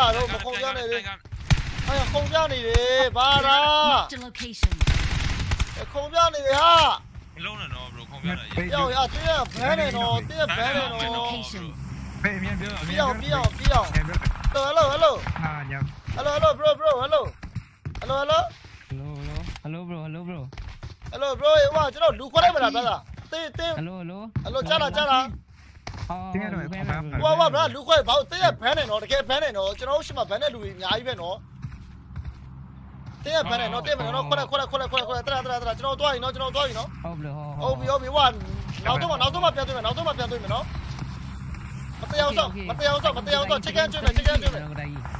အားတော့မခုံပြနေလေအဲ့ခုံပြနေလေဘာလား Marked a location. ခုံပြနေလေဟာမလုံးနဲ့တော့ bro ခုံပြတယ်ယောက်ရတင်းရဘန်းနေတော့တင်းရဘန်းနေ Marked a တော့ location. ဖေးအမြင်ပြောအမြပြင်အောင်ပြအောင်ပြအောင်ပြော hello hello ဟာညော hello hello bro bro hello hello hello Hello, hello, hello, bro, hello, bro. hello bro ဟိုကျွန်တော်လူခေါ်လိုက်မလားဗျာတင်းတင်း Hello, hello. hello ကြားလားကြားလား Oh, တင်းရတယ် bro, ဘာ bro. ဟိုဟိုဗျာလူခေါ်ဘာတင်းရဘန်းနေတော့တကယ်ဘန်းနေတော့ကျွန်တော်ရှိမှဘန်းတဲ့လူကြီးအများကြီးပဲနော်တင်းရဘန်းနေတော့တင်းမနေတော့ခွက်ခွက်ခွက်ခွက်ခွက်တရတရတရကျွန်တော်သွားရင်နော်ကျွန်တော်သွားရင်နော် Oh, bro, oh, ဟုတ်ပြီဟုတ်ပြီဟိုနောက်တော့နောက်တော့မှပြန်သွင်းမယ်နောက်တော့မှပြန်သွင်းမယ်နော်မတရားဆောင်မတရားဆောင်မတရားဆောင်ချစ်ကန်ကျွေးမယ်ချစ်ကန်ကျွေးမယ်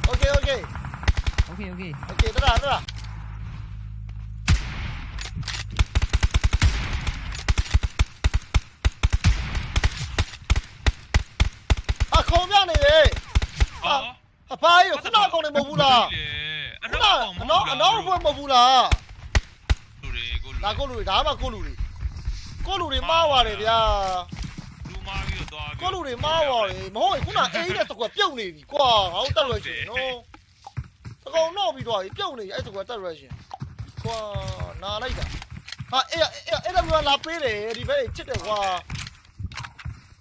Okay okay Okay, okay. okay တရတရအခုံးပြနေလေ အော် အ ဖိုးရခုနကောင်နေမဟုတ်ဘူးလားအခုနတော့အနောက်အနောက်ဘွယ်မဟုတ်ဘူးလားလူတွေကိုဒါကိုလူတွေဒါမှကိုလူတွေကိုလူတွေမှားသွားတယ်ဗျာလူမားပြီးတော့သွားကိုလူတွေမှားသွားတယ်မဟုတ်ရင်ခုနအေးတဲ့တကွက်ပြုတ်နေပြီကွာငါတို့တက်ရွယ်ရှင်နော်တကောင်တော့ပြီးတော့ပြုတ်နေအဲ့တကွက်တက်ရွယ်ရှင်ကွာနာလိုက်တာဟာအဲ့အဲ့အဲ့ဒါကလာပေးတယ်ဒီဘက်ချစ်တယ်ကွာ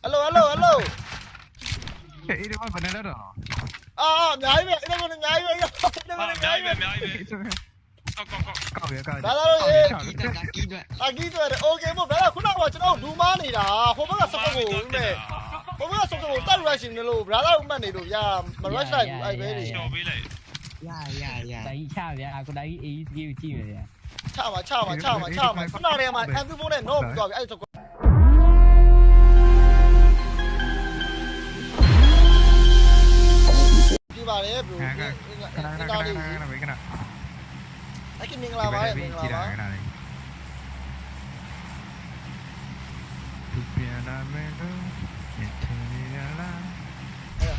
ဟယ်လိုဟယ်လိုဟယ်လိုအေးဒီမှာဘယ်နဲ့လဲတော့ အာအများကြီးပဲအဲ့ဒါကအများကြီးပဲအဲ့ဒါကအ အ များ များ ကြီး ကြီး ပဲ ပဲအများကြီးပဲအောက်ကောက်ကောက် ကောက်ရကောက် ဒါတော့အေး Kỹ thuật, kỹ thuật. အကြီးတွေโอเคမို့ဘယ်ကခုနကကျွန်တော်ဒူမားနေတာဟိုဘက်ကစပတ်ကိုဦးမယ်ဟိုဘက်ကစပတ်ကိုတက်ရွယ်ရှင်နေလို့ဘရာသာဦးမှတ်နေလို့ဗျာမရွက်လိုက်ဘူးအဲ့ပဲလေ တော်ပေးလိုက် Dạ, dạ, dạ. Đấy, chào vậy, à, có đấy ý kêu chi vậy? ချပါချပါချပါချပါခုနတည်းကမှအန်သူဖုန်းနဲ့တော့ပြီးသွားပြီအဲ့ဒါဒီပါလေဘရို ခါခါခဏခဏခဏခဏခဏ အဲ့ကမင်္ဂလာပါမင်္ဂလာပါ သူပြန်လာမယ်လို့ညထနေရလား အဲ့ဒါ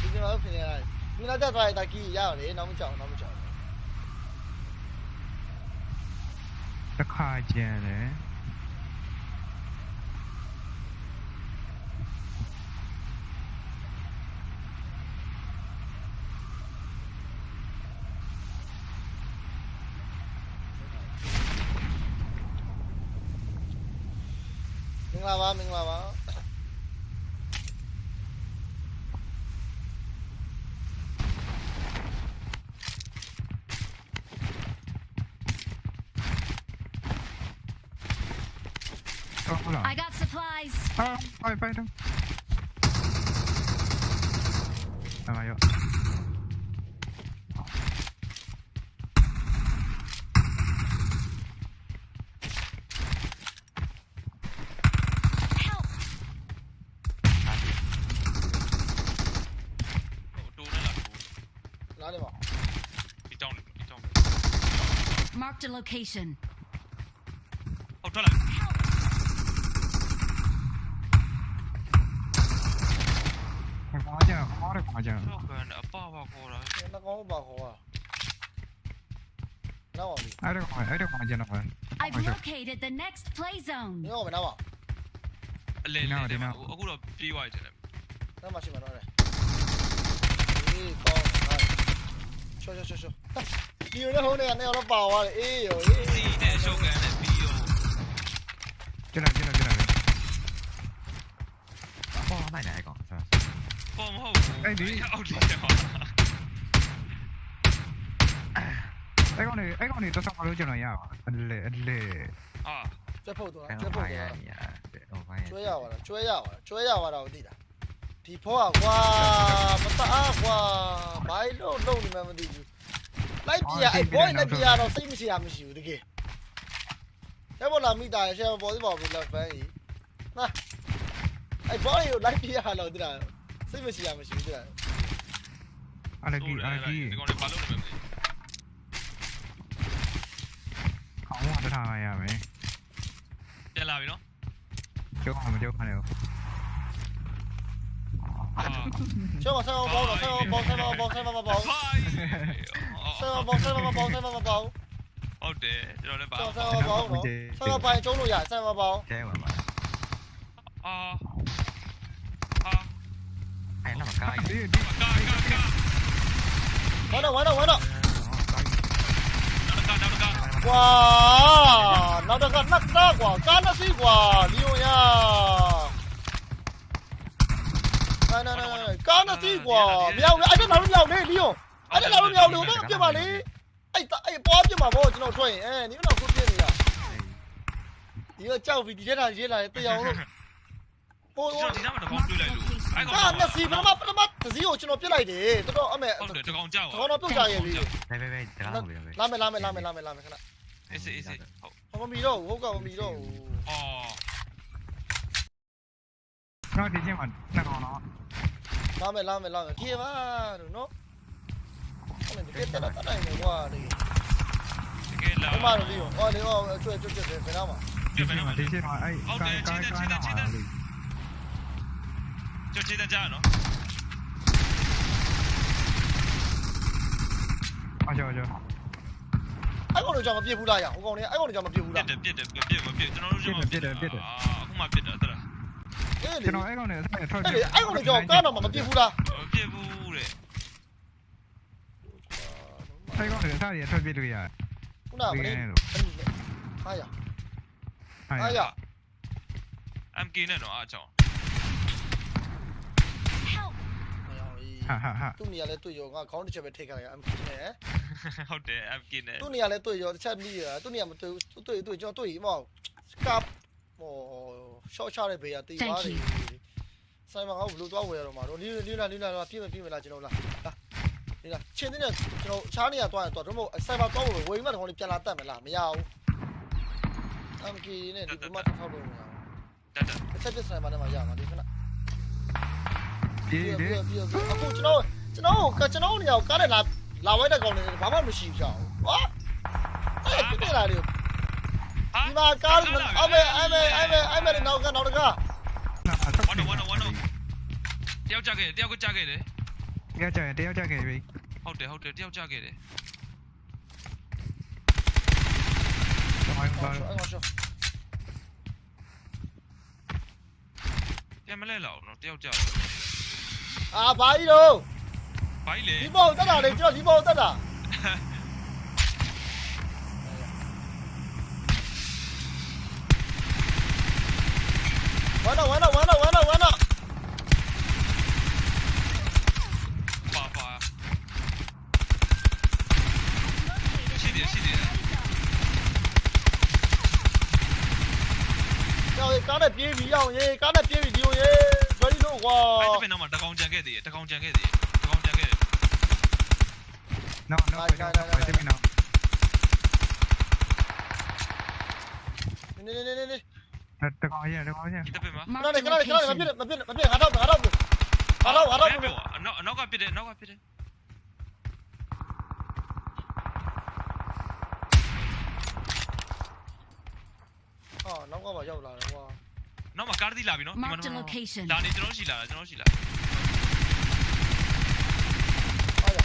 ဒီမှာဖြစ်နေရတယ်မင်းလာတက်သွားရင်တကီရရတယ်နောက်မကြောက်နောက်မကြောက်တစ်ခါကျန်တယ် မ င်္ဂလာပါမင်္ဂလာပါဟုတ်လား I got supplies. ဟာပိုင်ပိုင်တော့အမယော တိုးနေလား လာနေပါ ဒီတောင်းဒီတောင်း Marked a location. ဟုတ်ထွက်လိုက်ဘာကြဟောရဘာကြတော့ကန်အပပါခေါ်တာနှကောင်းပါခေါ်တာနောက်အောင်ပြီအဲ့ဒါအဲ့ဒါဘာကြနော် I've located the next play zone. မင်းအောင်မနောက်ပါအလဲလဲအခုတော့ပြေးသွားတယ်နောက်မှရှိမှာတော့တယ်အေးကောင်းဟာ ချောချောချောချောဒီလိုနဲ့ဟိုနေကနေတော့ပါသွားတယ်အေးရောအေးစီနဲ့ရှုပ်ကန်နဲ့ပြီးရောကျွန်တော်ကျွန်တော်ကျွန်တော်ပေါ်မိုက်နေအကောင်ဆရာပေါ်မဟုတ်ဘူးအောက်ဒီတယ်ပါအဲ့ကောင်နေအဲ့ကောင်နေတော့ဆောက်လို့ကျွန်တော်ရပါအလေအလေအာကျွတ်ဖို့တော့အဲ့ကျွတ်တော့ဖို့ဘာ လားကျွဲရပါလားကျွဲရပါတော့သိတာဒီဖောကကွာမတအားကွာဘာလို့လုံးနေမှမသိဘူးလိုက်ပြအဲ့ boy လိုက်ပြတော့စိတ်မရှိရမရှိဘူးတကယ်အဲ့ဘောလာမိတာရှယ်ပေါ်ဒီပေါ်ပြီးလက်ဖန်ကြီးဟာအဲ့ boy ကိုလိုက်ပြရတော့သိတာစိတ်မရှိရမရှိဘူးသိတာအလကြီးအလကြီးဒီကောင်တွေဘာလုပ်နေမလဲခေါင်းကတထားရမယ်ပြန်လာပြီနော်ကျောင်းမကျောင်းခနဲ့အာရှောင်းဆောင်းဘော တော့ဆောင်းဘောဆောင်းဘောဆောင်းဘောဘောဖိုင်ဆောင်းဘောဆောင်းဘောဘောဆောင်းဘောဘောဟုတ်တယ်ကျွန်တော်လည်းပါဆောင်းဆောင်းဘောနော်ဆောင်းဘောကျုံးလို့ရဆောင်းဘောဘောကျဲပါပါအာအာအဲ့တော့ကားဒီဒီကာကာကာဝမ်းတော့ဝမ်းတော့ဝမ်းတော့နောက်တစ်ခါနောက်တစ်ခါကွာနောက်တော့ကနှစ်သားကွာကားနှစ်စီးကွာလီယွန်ရ အာနာနာကားနှစ်စီးကွာမြောက်လေအဲ့ဒါလာလို့မြောက်လေလီယွန်အဲ့ဒါလာလို့မြောက်လေဘာပြပါလေအဲ့အဲ့ပွားပြမှာဗောကျွန်တော်ထွက်ရင်အဲနင်တော့ကိုပြနေရဒီကကြောက်ပြီးဒီထက်တာရေးလာတယ်တရားအောင်လို့ဟိုကျွန်တော်ဒီနားမှာတကောင်တွေ့လိုက်လို့အဲ့ကောင်ကားနှစ်စီးပထမပထမတစ်စီးကိုကျွန်တော်ပြစ်လိုက်တယ်တော်တော်အမေဟုတ်တယ်တကောင်ကြောက်ခေါင်းတော့ပြုတ်ကြရဲ့ပြီဘယ်ဘယ်ဘယ်တကားလို့ပဲလာမယ်လာမယ်လာမယ်လာမယ်လာမယ်ခဏအေးစေးအေးစေးဟုတ်မမီတော့ဟုတ်ကမမီတော့အော် တော့ဒီချင်းမှာနှစ်ကောင်တော့လာမယ်လာမယ်လာမယ်ခေပါတို့နော်အဲ့ဒါပြတ်တက်တာတိုင်းနေကွာဒီတကယ်လားဘမတို့လေးရောဟောလေဟောကျွဲကျွဲကျွဲဘယ်တော့မှပြမယ်နော်ဒီချင်းမှာအဲ့ကာကာကာနာမှာလေကျွတ်ချေတဲ့ကြားနော်အကြောကြောအဲ့ကောင်တို့ကြောင့်မပြစ်ဘူးလားရဟိုကောင်လေးအဲ့ကောင်တို့ကြောင့်မပြစ်ဘူးပြလားစ်တယ်ပြစ်တယ်ပြစ်မပြစ်ကျွန်တော်တို့ကျွန်တော်အခုမှပြစ်တာတလား အေးလေကျွန်တော်အဲ့ကောင်နဲ့ဆက်ထွက်အဲ့လေအဲ့ကောင်တို့ကြောင့်ကားတော့မပြစ်ဘူးလားပြစ်ဘူးတဲ့အဲ့ကောင်နဲ့ဆက်ရထွက်ပြလို့ရခုနကမင်းဟာရဟာရ MK နဲ့တော့အားချောင်း Help! ဟာဟာဟာသူ့နေရာလဲတွေ့ရောငါခေါင်းတစ်ချက်ပဲထိတ်ခါရအမ်နဲ့ဟုတ်တယ် MK နဲ့သူ့နေရာလဲတွေ့ရောတစ်ချက်မိရသူ့နေရာမတွေ့သူ့တွေ့တွေ့ကျွန်တော်တွေ့မောကပ် ဟိုရှော့ချတဲ့ဘေးကတေးသွားတယ်ဆိုင်မှာငါဘလို့သွားဝယ်ရတော့မှာတော့လေးလေးလားလေးလားပြည့်မပြည့်မလားကျွန်တော်လားလာလေးလားချင်းတဲ့ကျွန်တော်ချားနေရသွားရင်တော့တို့မို့ဆိုင်မှာသွားဝယ်ဝယ်မှတခေါင်းလေးပြန်လာတက်မလားမရဘူးအမ်ကီနဲ့ဒီမတ်ထောက်လို့မရဘူးတက်တက်တစ်ချက်ပြဆိုင်မှာလည်းမရမှာဒီခဏဒီပြီးဒီပြီးပြီးအခုကျွန်တော်ကျွန်တော်ကကျွန်တော်နေရာကားနဲ့လာလာဝဲတဲ့ကောင်တွေဘာမှမရှိကြဘူးဟာအဲ့ပြပြလာတယ်ဒီမှာကားအမေအမေအမေအမေနောက်ကနောက်တက ဝမ်းဝမ်းဝမ်းတယောက်ကြခဲ့တယောက်ကကြခဲ့တယ်ရကြတယ်တယောက်ကြခဲ့ပြီဟုတ်တယ်ဟုတ်တယ်တယောက်ကြခဲ့တယ်ကျွန်တော်အဲ့ဘာကောင်ရှောပြန်မလဲလောက်နော်တယောက်ကြအာဘာကြီးတော့ဘာ ကြီးလဲဒီဘောတက်တာလေကျွန်တော်ဒီဘောတက်တာဝမ်းတော့ဝမ်းတော့ဝမ်းတော့ဝမ်းတော့ဝမ်းတော့ပါပါရှိတယ်ရှိတယ်ကျော်ကားနဲ့ပြေးပြီးအောင်ရေးကားနဲ့ပြေးပြီးဒီလိုရေးဘယ်လိုကွာအဲ့တပင်တော့မှတကောင်ကြံခဲ့သေးတယ်တကောင်ကြံခဲ့သေးတယ်တကောင်ကြံခဲ့တယ်နော်နော်ပဲတယ်မနော်နေနေနေနေနေ တကောင်ရတကောင်ရဒီတပင်မှာခဏ Marked နေ a ခဏနေခဏနေမပြ location. စ်မပြစ်မပြစ်ငါတော့ငါတော့ငါတော့ငါတော့ငါတော့ပြောအနောက်အနောက်ကပြစ်တယ်အနောက်ကပြစ်တယ်ဟာနောက်ကပါရောက်လာတယ်ကွာနောက်မှာကားတိလာပြီနော် Marked a location. ဒါနေကျွန်တော်ရှိလာတာကျွန်တော်ရှိလာဟာရ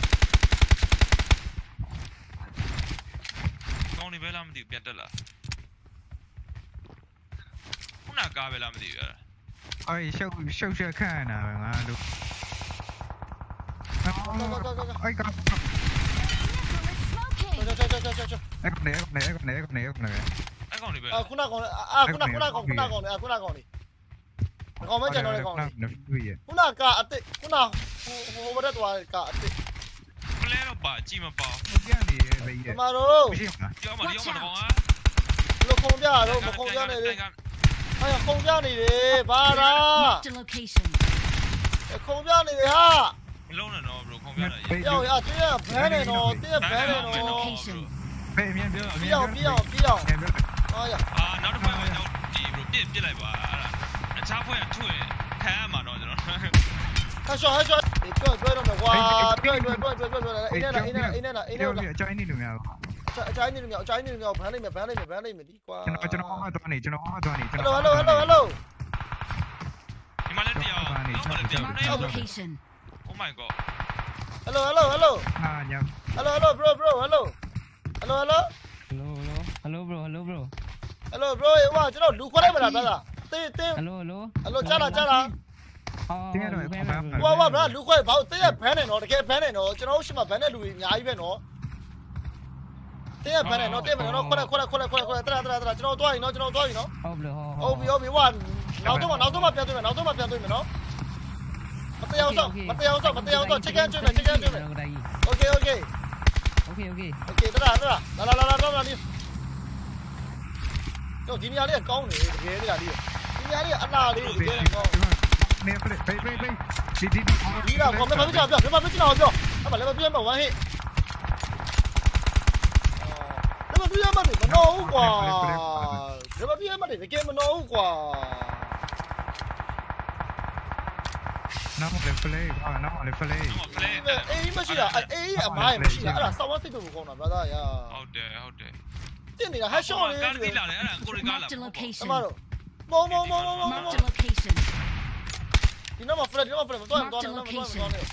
ကောင်းနေပဲလားမသိဘူးပြန်တက်လာ ခုနကားပဲလားမသိဘူးအဲ့အဲ့ရှုပ်ရှုပ်ရှက်ခန့်နေတာပဲငါတို့အဲ့ကောင် Vehicle is smoking. ချာချာချာချာချာအဲ့ကောင်နဲ့အဲ့ကောင်နဲ့အဲ့ကောင်နဲ့အဲ့ကောင်နဲ့အဲ့ကောင်နေပဲအာခုနကောင်အာခုနခုနကောင်ခုနကောင်လေခုနကောင်လေကောင်မကျန်တော့လေကောင်လေနော်တွေ့ရခုနကအစ်စ်ခုနဟိုဟိုဘက်သွားကအစ်စ်ပလဲတော့ပါကြည့်မပါပြန်နေပဲဒီရမှာတော့မရှိဘူးလားပြောမှာဒီအောင်မှာတော့ဟာဘလို့ခုံပြတော့မခုံပြနေလေ ဟာခုံပြနေတယ်ဘာလား Marked a location. ခုံပြနေတယ်ဟာမလုံးနဲ့တော့ဘရိုခုံပြတာရေးယောက်ရတင်းဘန်းနေတော့တင်းဘန်းနေတော့ Location. ဘယ်အမြင်ပြောပြအောင်ပြအောင်ပြအောင်ဟာရအာနောက်တစ်ဖွဲ့မှာတော့ဒီဘရိုပြစ်ပြစ်လိုက်ပါအဲ့ဒါအခြားဖွဲ့ကထွင်ခံရမှာတော့ကျွန်တော်ဟဲ့ရှော့ဟဲ့ရှော့ဒီပြောပြောတော့ကွာပြောပြောပြောပြောပြောအိနေနာအိနေနာအိနေနာအိနေနာအချိုင်းနေလို့များ အချိုင်းနေလို့အချိုင်းနေလို့ဘန်းလိုက်မယ်ဘန်းလိုက်မယ်ဘန်းလိုက်မယ်ဒီကွာကျွန်တော်ကျွန်တော်မှသွားနေကျွန်တော်မှသွားနေကျွန်ဟယ်တော်လိုဟယ်လိုဟယ်လိုဟယ်လိုဒီမှာလည်းတရားနောက်မှာလည်းတရား Marked a location. Oh my god ဟယ်လိုဟယ်လိုဟယ်လိုဟာညောင်ဟယ်လိုဟယ်လို bro bro ဟယ်လိုဟယ်လိုဟယ်လို hello hello hello bro hello bro ဟယ်လို bro ဟိုကျွန်တော်လူခွဲလိုက်မလားဗျာတင်းတင်း hello hello ဟယ်လိုကြားလားကြားလားဝါဝါဗျာလူခွဲဘာလို့တင်းရဘန်းနေတော့တကယ်ဘန်းနေတော့ကျွန်တော်တို့ရှိမှဘန်းတဲ့လူတွေအများကြီးပဲနော် တဲ့ဖမ်းတယ်နော်တဲ့ဖမ်းတယ်နော်ခွက်ခွက်ခွက်ခွက်ခွက်တရတရတရကျွန်တော်တွားရင်နော်ကျွန်တော်တွားရင်နော်ဟုတ်ပြီဟုတ်ပြီဟုတ်ပြီဝါနောက်တော့နောက်တော့ပြန်သွင်းမယ်နောက်တော့ပြန်သွင်းမယ်နော်မတရားတော့မတရားတော့မတရားတော့ chicken ကျွေးမယ် chicken ကျွေးမယ် okay okay okay okay okay တရတရလာလာလာလာလာနီးတော့ဒီနေရာလေးကောင်းတယ်တကယ်နေရာလေးဒီနေရာလေးအလားလေးတကယ်ကောင်းနေပြေပြေပြေဒီဒီဒီတော့ကောင်းမယ်ဘာလို့ကြောက်ပြောဘာလို့ကြောက်ပြောအမလည်းမပြေမဝမ်းဟိ အော်လည်းမပြမနေမနော်ဘူးကွာလည်းမပြမနေတကယ်မနော်ဘူးကွာနောက်လေပလေဟာနောက်လေပလေတော့ဖလဲအေးမရှိတာအေးအမိုင်းမရှိတာအဲ့ဒါစောင်းဝသိတော့ကောင်းတာ brother ရာဟုတ်တယ်ဟုတ်တယ်တင်နေတာဟာရှော့လေးကားကြီးလာတယ်အဲ့ဒါကိုရီကားလာ Marked a အ location. မတော့မောမောမောမောမော Marked a location. ဒီနောက်မှာ flat ဒီနောက်မှာ flat မတော်ရင်တော်တယ်မတော်ရင်မတော်နဲ့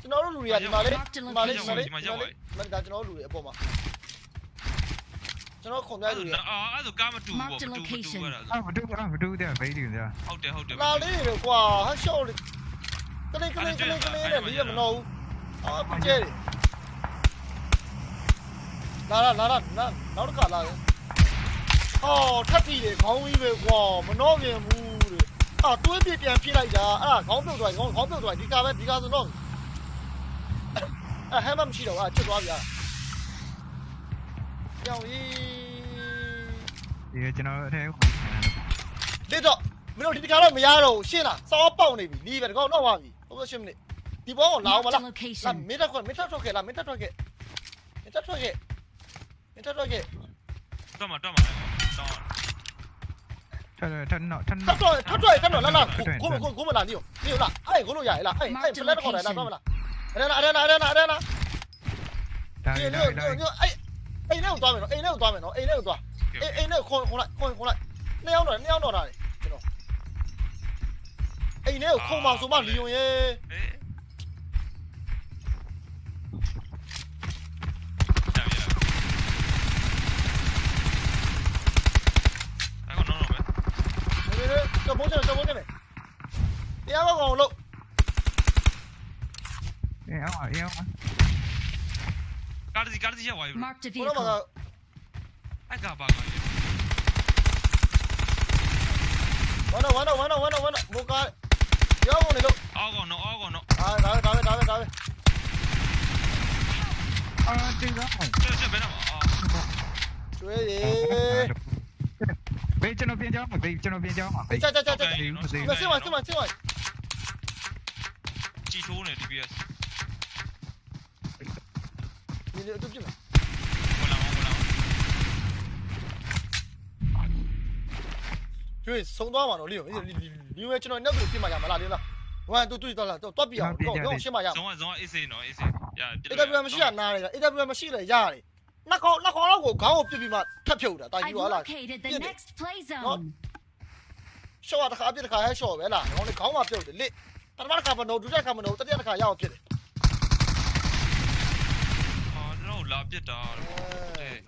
ကျွန်တော်တို့လူတွေကဒီမှာလေးဒီမှာလေးဒီမှာလေးဒီမှာလေးမဒါကျွန်တော်တို့လူတွေအပေါ်မှာ ကျွန်တော်ခုံပြလူတွေအာအဲ့ဒါကားမတူဘူးပေါ့မတူဘူးတူအဲ့ဒါအာမတူအာမတူတဲ့ဘေးဒီညာဟုတ်တယ်ဟုတ်တယ်လာလေးတွေကွာဟာရှော့လေးကလေးကလေးကလေးကလေးနဲ့လီးရမလို့အာပကျဲလာလာလာလာနောက်တစ်ခါလာတယ်ဟောထပ်ပြီးတယ်ခေါင်းကြီးပဲကွာမနှောပြင်ဘူးတဲ့အာတွေးပြပြန်ပြလိုက်တာအဲ့ဒါခေါင်းပြုတ်သွားခေါင်းခေါင်းပြုတ်သွားဒီကားပဲဒီကားဆိုတော့အဲ့ဟမ်းမမရှိတော့အာချစ်သွားပြီအာကြောင်ကြီး ဒီကျွန်တော်အဲဒီတော့မင်းတို့ဒီကားတော့မရတော့ဘူးရှင်းလားစောပေါက်နေပြီလီးပဲဒီကောင်တော့သွားပြီဟုတ်ကဲ့ရှင်းမနေဒီဘောကိုလာအောင်မ Marked a လားလာ location. မင်းတက်ခွမင်းတက်ထွက်ခဲ့လားမင်းတက်ထွက်ခဲ့မင်းတက်ထွက်ခဲ့မင်းတက်ထွက်ခဲ့တော့မှတော့မှတော့ထထနော်ထထနော်ထွက်ထွက်ထွက်ထွက်လာလာကိုကိုကိုကိုမလာနေရောနေရောလားအဲ့ကိုလို့ရရလားအဲ့အဲ့ဖလက်တော့ခေါ်တယ်လားတော့မလားအဲ့နာအဲ့နာအဲ့နာအဲ့နာဒါဒီဒါလိုဒါလိုအဲ့ အိမ်ထဲကိုသွားမယ်နော်အိမ်ထဲကိုသွားမယ်နော်အိမ်ထဲကိုသွားအိမ်အိမ်ထဲခွန်ခွန်လိုက်ခွန်ခွန်လိုက်နှစ်ယောက်တော့နှစ်ယောက်တော့တာလေကျွန်တော်အိမ်ထဲကိုခုံမဆိုမှလီယွန်ရဲ့အေးကြာပြီအဲ့ကတော့တော့ပဲနေနေတော့ဘုန်းကျတော့ဘုန်းကျနေတရားကောင်းလို့အဲအော်အဲအော် ကားစီကားစီရောက်သွားပြီ Marked a ဘုရားမှာ vehicle. အဲ့ကပါကောင်းဝမ်းတော့ဝမ်းတော့ဝမ်းတော့ဝမ်းတော့ဝမ်းတော့ဘုကားရောင်းနေလို့အောက်ကောင်တော့အောက်ကောင်တော့အာဒါပဲဒါပဲဒါပဲဒါပဲအာတင်ကောချက်ချက်ဘယ်တော့အော်ကျွေးရေဘေးကျွန်တော်ပြင်ကြောင်းဘေးကျွန်တော်ပြင်ကြောင်းပါဘေးချာချာချာချာဘေးမစေးမစင်မစင်မစင်မជីထိုးနေ DPS ဒီလိုတူပြမယ်ဝင်လာဝင်လာကျွေးဆုံးသွားမှာတော့လီယောဒီဒီဝဲကျွန်တော်နောက်ပြီးပြင်มาရမလားလေလားဝမ်းတူတူတော့လားတော့တွတ်ပြအောင်တော့တော့ရှင်းမရဇုံကဇုံက AC နော် AC ရ AWM မရှိရနားလေ AWM မရှိလေရတယ်နှစ်ခေါက်နှစ်ခေါက်လောက်ကိုခေါင်းကိုပြစ်ပြီးမှထပ်ဖြုတ်တာတာ I've ကြီးပါလား located the Get it. next play zone. ရှော့တစ်ခါပြစ်တစ်ခါဟဲရှော့ပဲလားခေါင်းလေးခေါင်းမှာပြုတ်တယ်လက်ပထမတစ်ခါမနိုးဒုတိယတစ်ခါမနိုးတတိယတစ်ခါရအောင်ဖြစ်တယ် အော်တော့ လာပြစ်တာ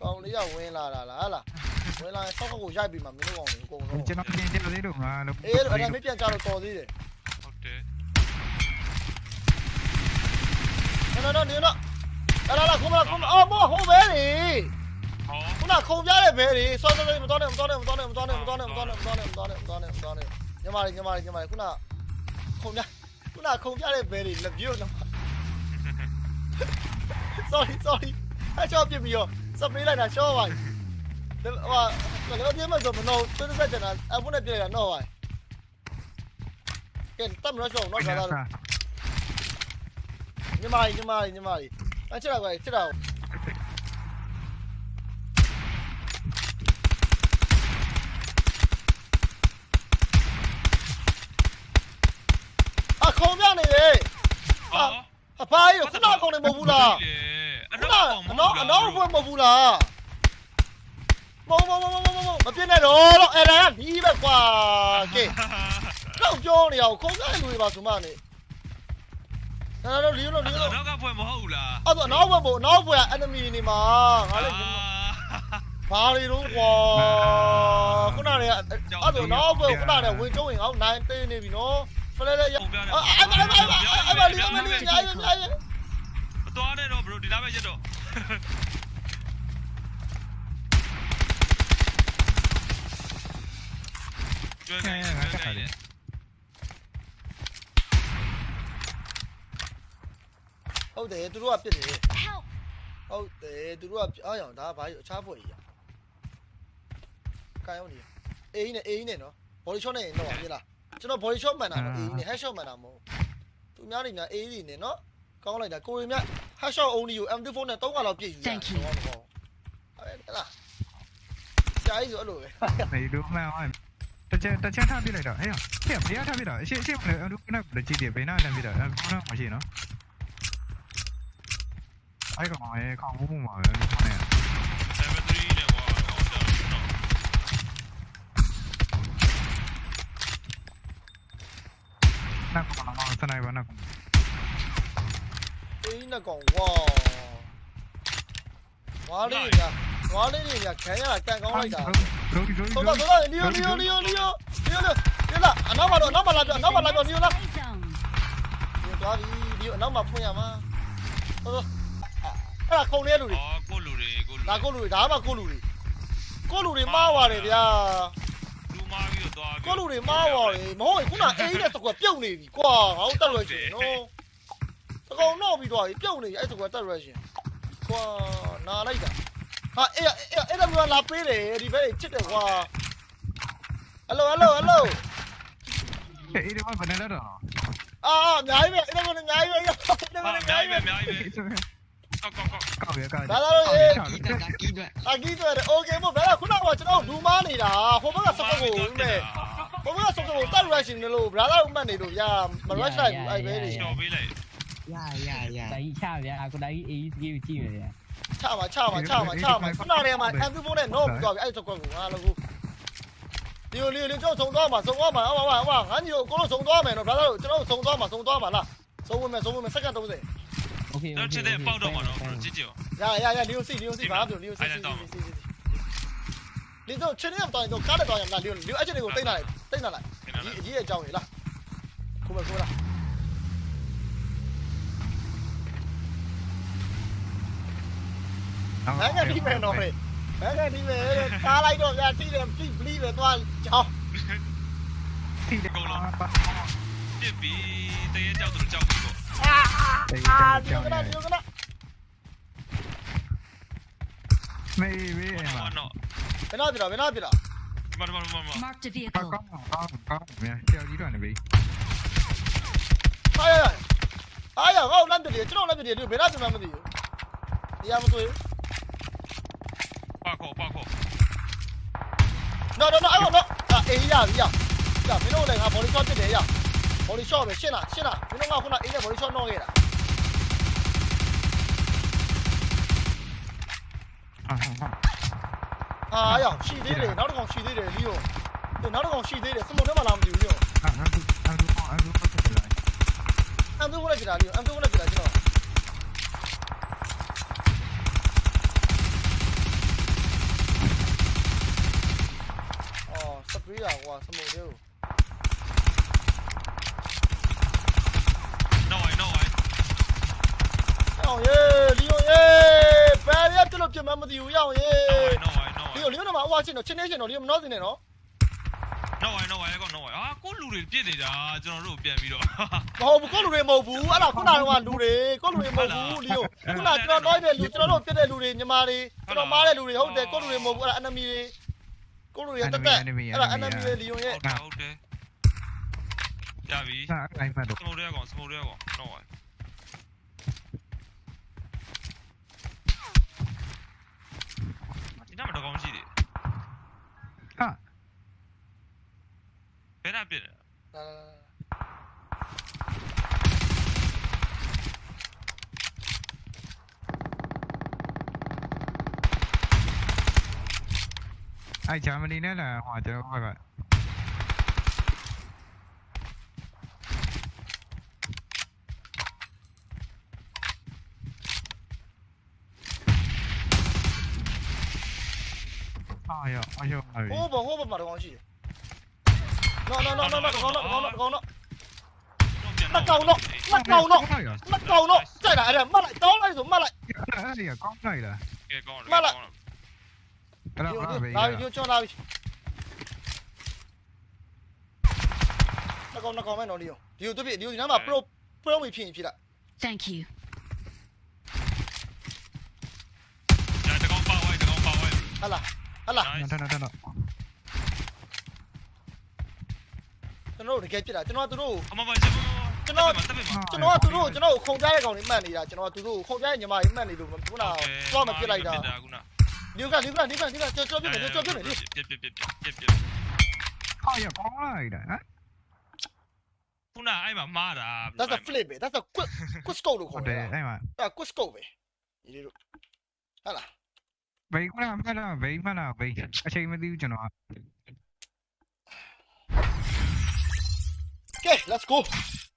ကောင်းလေးကဝင်လာတာလားဟလားဝင်လာရင်ဆောက်ခေါက်ကိုရိုက်ပြီးမှမင်းတို့ကောင်တွေအကုန်လုံးကျွန်တော်ပြင်ကြသေးလို့ငါလို့အေးအဲ့ဒါမပြန်ကြတော့တော်သေးတယ်ဟုတ်တယ်နော်နော်နေနော်လာလာလာခုမလာခုမအော်မဟုတ်ပဲလေဟောခုနခုံပြတဲ့ဘဲလေစောစောလေးမတော်နဲ့မတော်နဲ့မတော်နဲ့မတော်နဲ့မတော်နဲ့မတော်နဲ့မတော်နဲ့မတော်နဲ့မတော်နဲ့မတော်နဲ့ညမလေးညမလေးညမလေးခုနခုံပြခုနခုံပြတဲ့ဘဲလေလက်ပြုတ်နော် sorry sorry အချောပြပြီးရောစပရေးလိုက်တာရှော့ပါဟိုဟာလည်းပြမဆိုမနော်သူတစ်ဆက်ကျန်တာအဖုနဲ့ပြလိုက်တာနော်ပါကဲတမ်းမလို့ရှော့နော်ခါသားညမလေးညမလေးညမလေးအချက်တော့ကွာချက်တော့အခုံပြနေလေဟောအဖိုးရခုနခုံနေမဟုတ်ဘူးလား အခုနောနက်ကောင်မအဟုတ်နောက်ဘူးအနောက်ဘက်မဟုတ်ဘူးလားမဟုတ်မဟုတ်မဟုတ်မဟုတ်မပြစ်နဲ့တော့တော့အဲ့ဒါကဒီပဲကွာကဲတော့ပြောနေအောင်ခုံတဲ့လူတွေပါဆိုမှနေအဲ့တော့လီယိုလိုလီယိုလိုနောက်ကဖွဲ့မဟုတ်ဘူးလားအဲ့တော့နောက်ဘက်ဘို့နောက်ဘက်က enemy နေမှာငါလည်းဘာတွေတော့ကွာခုနကအဲ့တော့နောက်ဘက်ခုနကဝင်ကျုံးရင်ငါနိုင်သေးနေပြီနော်ဖလဲလဲရပုံပြတယ်အဲ့မအဲ့မအဲ့မအဲ့မလီအမလီညာရညာရမသွားနဲ့တော့ bro ဒီနားပဲရက်တော့ကျွဲကဲကျွဲကဲဟုတ်တယ်သူတို့ကပြစ်တယ် Help! ဟုတ်တယ်သူတို့ကအားရောင်ဒါဘာအခြားဖွဲ့ကြီးရကိုင်းအောင်နေအေးနဲ့အေးနဲ့နော် body shot နဲ့တော့ပြလားကျွန်တော် body shot မှန်တာနော်အေးနဲ့ head shot မှန်တာမဟုတ်သူများတွေများအေးတွေနဲ့နော်ကောင်းလိုက်တာကိုရီမြ head shot only ကို M24 နဲ့3ခါလောက်ပြည့်ယူတာဟုတ်လားဆရာကြီးဆိုအဲ့လိုပဲနေလို့မှန်အောင်တချင်တချင်ထားပြလိုက်တော့ဟဲ့ဟဲ့ဘယ်ထားပြတော့အရှိအရှိမလဲအလူကနကကြည့်တယ်ဘယ်နာလမ်းပြတော့အလူကနမရှိနော်အဲ့ကောင်ရဲ့ခေါင်းမှုမှာပဲလူနဲ့ level 3နဲ့ကွာအော်တော့တော့နတ်ကောင်ကစ နိုက်ပါနတ်ကောင်အေးနဲ့ကောင်ဝါဝါလေးညာဝါလေးညာခံရတာကန်ကောင်းလိုက်တာရိုဒီရိုဒီတော့တော့လီယိုလီယိုလီယိုလီယိုလီယိုလီယိုဒီလားအနောက်မှာတော့အနောက်မှာလာပြအနောက်မှာလာပြလီယိုလား Play zone. ဒီသွားပြီဒီအနောက်မှာဖွင့်ရမှာဟောအဲ့ဒါခုံနေလူတွေအော်ကိုလူတွေကိုလူဒါကိုလူတွေဒါမှကိုလူတွေကိုလူတွေမှားပါတယ်ဗျာလူမားပြီးတော့သွားကိုလူတွေမှားပါတယ်မဟုတ်ရင်ခုနအေးတဲ့တကွပြုတ်နေပြီကွာငါတို့တက်ရွယ်ရှင်နော် တကောင်တော့ပြီးသွားပြီပြုတ်နေပြီအဲ့တကွတက်ရွယ်ရှင်ကွာနာလိုက်တာဟာအဲ့အဲ့အဲ့ဒါမျိုးလာပေးတယ်ဒီဘက်ချစ်တယ်ကွာဟယ်လိုဟယ်လိုဟယ်လို အေးဒီမှာဘယ်နဲ့လဲတော့ အာအများကြီးပဲအဲ့ဒါမျိုးအများကြီးပဲအဲ့ဒါမျိုးအ အ များ များ ကြီး ကြီး ပဲ ပဲအများကြီးပဲကောက်ကောက်ကောက် ကောက်ရကောက် ဒါတော့အေး Kỹ thuật, cả kỹ thuật. အကြီးဆိုတယ်โอเคမို့ဘယ်ကခုနကကျွန်တော်ဒူမားနေတာဟိုဘက်ကစပတ်ကိုဦးမဲ့ဟိုဘက်ကစပတ်ကိုတက်ရရှင်နေလို့ဘရာသာဦးမှတ်နေလို့ဗျာမရရှလိုက်ဘူးအဲ့ပဲနေ တော်ပေးလိုက် ရရရဒါကြီးချဗျာကိုဒါကြီး AEC ကိုကြည့်မယ်ဗျာချပါချပါချပါချပါခုနတည်းကမှ M24 နဲ့ knock ပြီးသွားပြီအဲ့စကွက်ကိုငါလည်းကိုဒီလိုလေးလေးကျွန်တော်စုံသွားမှာစုံသွားမှာဟောဟောဟောငါညိုကိုလို့စုံသွားမယ်နော်ဒါတော့ကျွန်တော်စုံသွားမှာစုံသွားမှာလားစုံဝင်မယ်စုံဝင်မယ်စက္ကန့်30 Okay တော့ချစ်တဲ့ပေါက်တော့မှာနော်ကြည့်ကြည့်ရရရလီယိုစီလီယိုစီဘာပြောလီယိုစီစီစီလီယိုချင်းရတော့တော့ကားတော့ရမလားလီယိုလီယိုအဲ့ချက်တွေကိုတိတ်လာလိုက်တိတ်လာလိုက်အကြီးအကြောင်းလေလားခုမခုလား နိုင်ငံဒီမယ်တော့ဟဲ့နိုင်ငံဒီမယ်ကားလိုက်တော့ဗျာတိတယ်တိပလီပဲသွားကြောင်းတီးတယ်ပါပြစ်ပြီးတရေကြောက်သူကြောက်ပြီးပေါ့အာအာဒီကနာဒီကနာမေးမေးအဲ့မှာနော်ဘယ်နာပြတာဘယ်နာပြတာဒီမှာဒီမှာဒီမှာ Marked a ကော vehicle. င်းကောင်းကောင်းကောင်းမြန်ဆရာကြီးတော့နေပြီဟာရရအာရငါ့လမ်းပြတယ်ကျွန်တော်လမ်းပြတယ်ဒီဘယ်နာပြမှမသိဘူးတရားမတွေ့ဘူး ပါခေါ်ပါခေါ်နော်နော်နော်အဲ့တော့အေးရပြီရရမင်းတို့လည်းငါ body shot ပြတယ်ရ body shot ပဲရှင်းလားရှင်းလားမင်းတို့ကခုနအေးနဲ့ body shot နှောခဲ့တာဟာဟာအာရရှိသေးတယ်နောက်တစ်ကောင်ရှိသေးတယ်လီယိုနောက်တစ်ကောင်ရှိသေးတယ်စမုတ်ထဲမှာလာမသိဘူးလီယိုဟာအန်တူအန်တူအန်တူပတ်တယ်လိုက်အမ်သူကလည်းပြတာလီယိုအမ်သူကလည်းပြတာကျွန်တော်အော်စ ပရီးတာကွာစမုတ်ထဲကိုနော်ဝိုင်းနော်ဝိုင်းအောင်ရေလီယိုရေဘယ်ရက်ပြလို့ပြမမသိဘူးရအောင်ရေနော်ဝိုင်းနော်ဝိုလီင်းယိုလီယိုတော့မအဝါချင်းတော့ချင်းနေချင်းတော့လီယိုမနှောစင်းနေနော်နော်ဝိုင်းနော်ဝိုင်းကောနော်ဝိုင်းအာကိုလူတွေပြစ်နေတာကျွန်တော်တို့ပြန်ပြီးတော့ မဟုတ်ဘူးကိုလူတွေမဟုတ်ဘူးအဲ့ဒါခုနကလူတွေကိုလူတွေမဟုတ်ဘူးလီယိုခုနကျွန်တော် nói တဲ့လူကျွန်တော်တို့ပြတဲ့လူတွေညီမတွေကျွန်တော်မားတဲ့လူတွေဟုတ်တယ်ကိုလူတွေမဟုတ်ဘူးအဲ့ဒါ enemy တွေ ကိုလူတွေတက်တက်အဲ့ဒါ enemy တွေလီယိုရဲ့ဟုတ်တယ်ဟုတ်တယ်ရပြီဟာအိုင်မတ်တော့စမိုးရဲကောင်စမိုးရဲကောင်နော်ဝိုင်းဒီနားမှာတော့ကောင်းရှိတယ်ဟာဘယ်နာပြစ်လဲ အဲ့ဂျာမနီနဲ့လာဟိုကျွန်တော်ဘက်ကအာရအယောဟိုးဘဟိုးဘမှာတော့ကောင်းရှိတယ်နော်နော်နော်နော်နော်ကောင်းတော့ကောင်းတော့ကောင်းတော့နှစ်ကောင်တော့နှစ်ကောင်တော့နှစ်ကောင်တော့ကြိုက်တာ အဲ့ဒါမှတ်လိုက်တောင်းလိုက်ဆိုမှတ်လိုက်အဲ့ဒီကောင်းလိုက်လားကဲကောင်းတယ်မှတ်လိုက်ကောင်းတယ်အဲ့တော့ဘာပဲလာပြီကျွန်းလာပြီနှစ်ကောင်နှစ်ကောင်ပဲနော်ဒီကိုဒီကိုသူပြဒီကိုဒီနားမှာ pro pro မဖြစ်ရင်ဖြစ်လိုက် Thank you. ဒါတကောင်ပါဝိုင်းတကောင်ပါဝိုင်းဟလာဟလာ nice တော်တော်တော်ကျွန်တော်တို့တကယ်ဖြစ်တာကျွန်တော်ကသူတို့အမမကျွန်တော်ကျွန်တော်တက်ပြီမှာကျွန်တော်ကသူတို့ကိုကျွန်တော်ကိုခုံကြားတဲ့ကောင်တွေမှတ်နေတာကျွန်တော်ကသူတို့ကိုခုံကြားတဲ့ညီမတွေမှတ်နေလို့ခုနကသွားမဖြစ်လိုက်တာခုနဒီက ဒီကဒီကဒီကကြောကြောပြနေကြောပြနေလေပြပြပြပြပြပြဟာရကောင်းလိုက်တာဟမ်ခုနအဲ့မှာမားတာ that's a flip ပဲ that's a quick quick scope လို့ဟုခေါ်တ်တတယ်ယ်အဲ့မှာအဲ့ quick scope ပဲဒီလိုဟလာဘိန်းကမှတ်လားဘိန်းမှတ်လားဘိန်းအချိန်မသိဘူးကျွန်တော် Okay let's go